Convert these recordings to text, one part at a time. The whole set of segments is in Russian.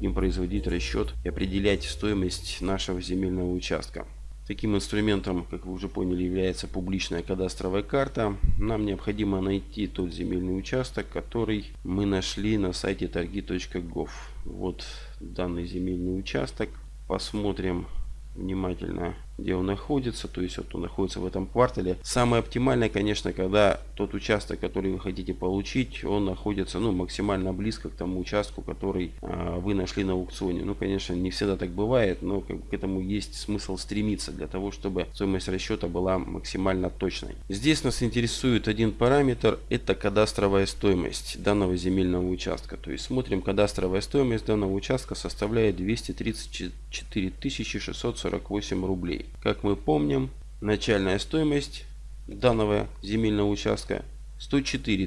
будем производить расчет и определять стоимость нашего земельного участка. Таким инструментом, как вы уже поняли, является публичная кадастровая карта. Нам необходимо найти тот земельный участок, который мы нашли на сайте торги.gov. Вот данный земельный участок. Посмотрим внимательно где он находится, то есть вот он находится в этом квартале. Самое оптимальное, конечно, когда тот участок, который вы хотите получить, он находится ну, максимально близко к тому участку, который а, вы нашли на аукционе. Ну, конечно, не всегда так бывает, но к этому есть смысл стремиться для того, чтобы стоимость расчета была максимально точной. Здесь нас интересует один параметр, это кадастровая стоимость данного земельного участка. То есть смотрим, кадастровая стоимость данного участка составляет 234 648 рублей. Как мы помним, начальная стоимость данного земельного участка 104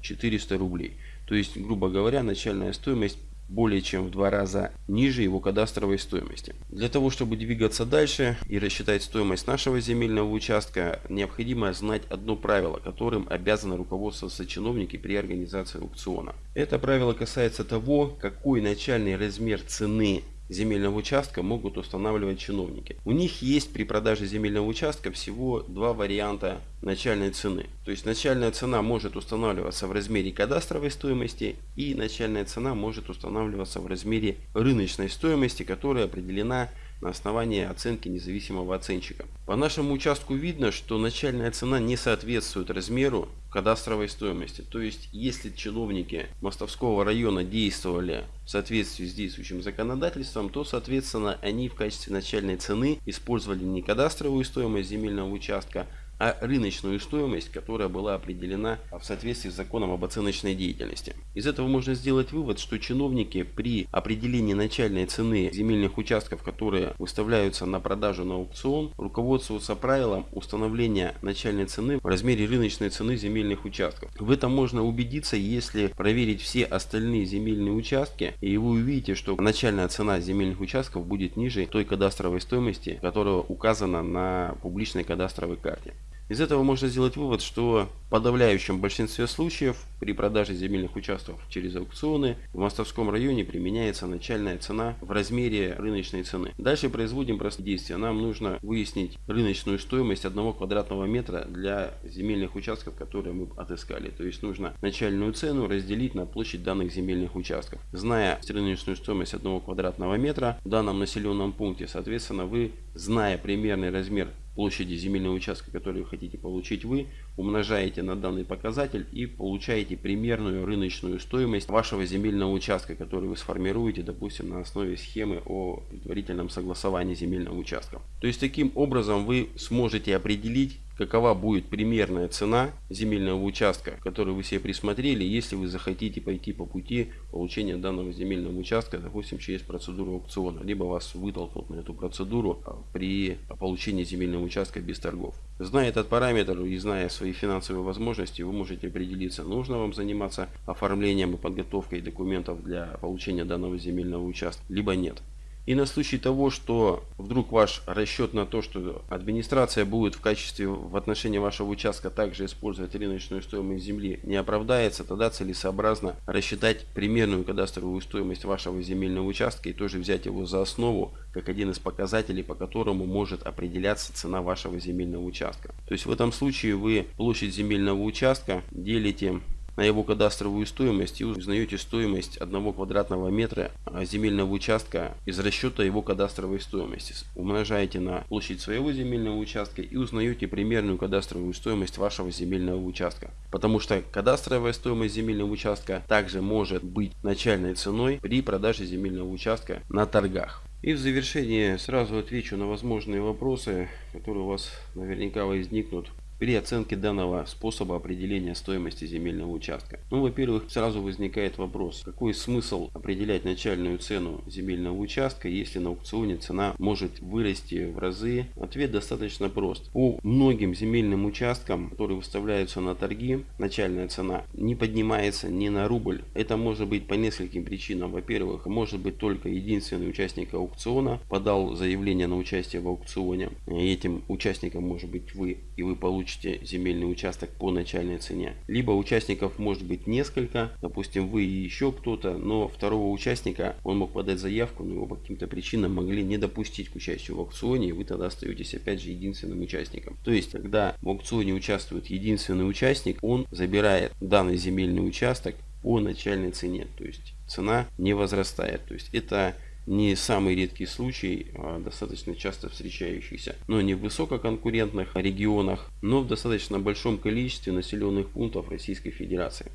400 рублей. То есть, грубо говоря, начальная стоимость более чем в два раза ниже его кадастровой стоимости. Для того, чтобы двигаться дальше и рассчитать стоимость нашего земельного участка, необходимо знать одно правило, которым обязаны руководствоваться чиновники при организации аукциона. Это правило касается того, какой начальный размер цены земельного участка могут устанавливать чиновники. У них есть при продаже земельного участка всего два варианта начальной цены. То есть начальная цена может устанавливаться в размере кадастровой стоимости и начальная цена может устанавливаться в размере рыночной стоимости, которая определена на основании оценки независимого оценщика. По нашему участку видно, что начальная цена не соответствует размеру кадастровой стоимости. То есть, если чиновники Мостовского района действовали в соответствии с действующим законодательством, то, соответственно, они в качестве начальной цены использовали не кадастровую стоимость земельного участка, а рыночную стоимость, которая была определена в соответствии с законом об оценочной деятельности. Из этого можно сделать вывод, что чиновники при определении начальной цены земельных участков, которые выставляются на продажу на аукцион, руководствуются правилом установления начальной цены в размере рыночной цены земельных участков. В этом можно убедиться, если проверить все остальные земельные участки, и вы увидите, что начальная цена земельных участков будет ниже той кадастровой стоимости, которая указана на публичной кадастровой карте. Из этого можно сделать вывод, что в подавляющем большинстве случаев при продаже земельных участков через аукционы в Мостовском районе применяется начальная цена в размере рыночной цены. Дальше производим простые действия. Нам нужно выяснить рыночную стоимость одного квадратного метра для земельных участков, которые мы отыскали. То есть нужно начальную цену разделить на площадь данных земельных участков. Зная рыночную стоимость одного квадратного метра в данном населенном пункте, соответственно, вы, зная примерный размер площади земельного участка, который вы хотите получить вы, умножаете на данный показатель и получаете примерную рыночную стоимость вашего земельного участка, который вы сформируете, допустим, на основе схемы о предварительном согласовании земельного участка. То есть таким образом вы сможете определить какова будет примерная цена земельного участка, который вы себе присмотрели, если вы захотите пойти по пути получения данного земельного участка, допустим, через процедуру аукциона, либо вас вытолкнут на эту процедуру а, при получении земельного участка без торгов. Зная этот параметр и зная свои финансовые возможности, вы можете определиться, нужно вам заниматься оформлением и подготовкой документов для получения данного земельного участка, либо нет. И на случай того, что вдруг ваш расчет на то, что администрация будет в качестве в отношении вашего участка также использовать рыночную стоимость земли, не оправдается, тогда целесообразно рассчитать примерную кадастровую стоимость вашего земельного участка и тоже взять его за основу, как один из показателей, по которому может определяться цена вашего земельного участка. То есть в этом случае вы площадь земельного участка делите на его кадастровую стоимость и узнаете стоимость одного квадратного метра земельного участка из расчета его кадастровой стоимости. Умножаете на площадь своего земельного участка и узнаете примерную кадастровую стоимость вашего земельного участка. Потому что кадастровая стоимость земельного участка также может быть начальной ценой при продаже земельного участка на торгах. И в завершение сразу отвечу на возможные вопросы, которые у вас наверняка возникнут при оценке данного способа определения стоимости земельного участка? Ну, во-первых, сразу возникает вопрос, какой смысл определять начальную цену земельного участка, если на аукционе цена может вырасти в разы? Ответ достаточно прост. По многим земельным участкам, которые выставляются на торги, начальная цена не поднимается ни на рубль. Это может быть по нескольким причинам. Во-первых, может быть только единственный участник аукциона подал заявление на участие в аукционе. Этим участником может быть вы, и вы получите получите земельный участок по начальной цене. Либо участников может быть несколько, допустим вы и еще кто-то, но второго участника он мог подать заявку, но его по каким-то причинам могли не допустить к участию в аукционе, и вы тогда остаетесь опять же единственным участником. То есть, когда в аукционе участвует единственный участник, он забирает данный земельный участок по начальной цене. То есть цена не возрастает. То есть это не самый редкий случай, а достаточно часто встречающийся, но не в высококонкурентных регионах, но в достаточно большом количестве населенных пунктов Российской Федерации.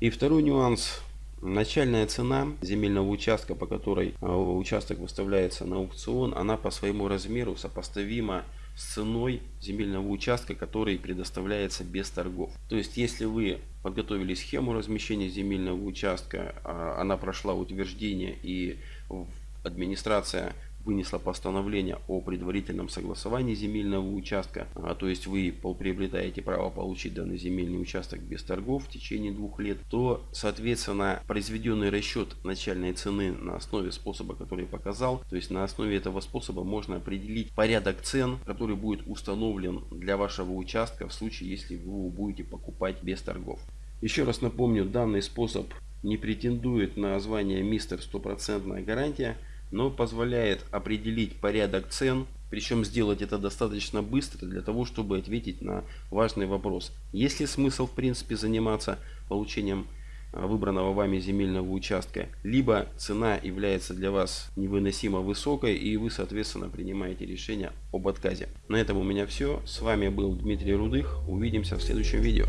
И второй нюанс. Начальная цена земельного участка, по которой а, участок выставляется на аукцион, она по своему размеру сопоставима с ценой земельного участка, который предоставляется без торгов. То есть, если вы подготовили схему размещения земельного участка, а, она прошла утверждение и администрация вынесла постановление о предварительном согласовании земельного участка, а, то есть вы приобретаете право получить данный земельный участок без торгов в течение двух лет, то соответственно произведенный расчет начальной цены на основе способа, который я показал, то есть на основе этого способа можно определить порядок цен, который будет установлен для вашего участка в случае, если вы его будете покупать без торгов. Еще раз напомню, данный способ не претендует на звание мистер стопроцентная гарантия но позволяет определить порядок цен, причем сделать это достаточно быстро для того, чтобы ответить на важный вопрос. Есть ли смысл в принципе заниматься получением а, выбранного вами земельного участка, либо цена является для вас невыносимо высокой и вы соответственно принимаете решение об отказе. На этом у меня все. С вами был Дмитрий Рудых. Увидимся в следующем видео.